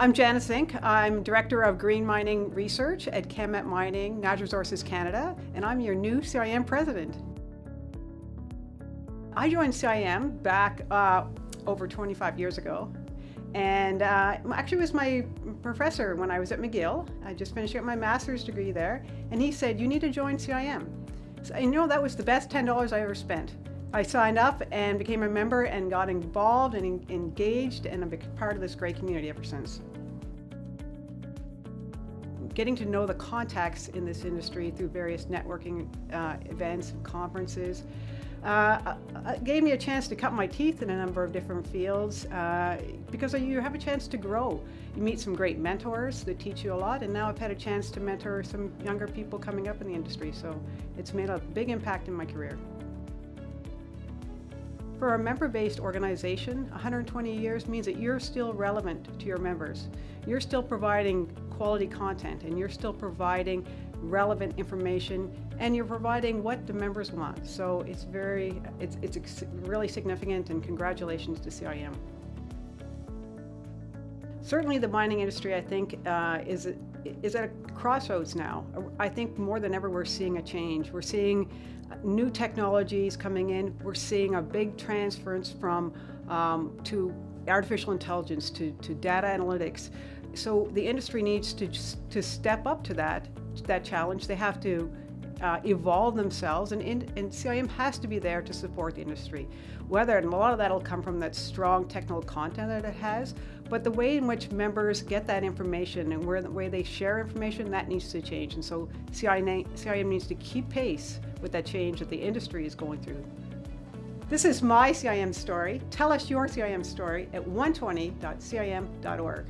I'm Janice Zinck. I'm Director of Green Mining Research at CanmetMINING, Natural Resources Canada, and I'm your new CIM President. I joined CIM back uh, over 25 years ago, and uh, actually was my professor when I was at McGill. I just finished up my master's degree there, and he said, you need to join CIM. So, you know, that was the best $10 I ever spent. I signed up and became a member and got involved and engaged and I've been part of this great community ever since. Getting to know the contacts in this industry through various networking uh, events and conferences uh, uh, gave me a chance to cut my teeth in a number of different fields uh, because you have a chance to grow. You meet some great mentors that teach you a lot and now I've had a chance to mentor some younger people coming up in the industry so it's made a big impact in my career. For a member-based organization, 120 years means that you're still relevant to your members. You're still providing quality content and you're still providing relevant information and you're providing what the members want. So it's very, it's, it's really significant and congratulations to CIM. Certainly the mining industry, I think, uh, is, is at a crossroads now. I think more than ever we're seeing a change. We're seeing new technologies coming in. We're seeing a big transference from um, to artificial intelligence, to, to data analytics. So the industry needs to, to step up to that, that challenge. They have to uh, evolve themselves and, in, and CIM has to be there to support the industry. Whether, and a lot of that will come from that strong technical content that it has, but the way in which members get that information and where the way they share information, that needs to change. And so CIM, CIM needs to keep pace with that change that the industry is going through. This is my CIM story. Tell us your CIM story at 120.cim.org.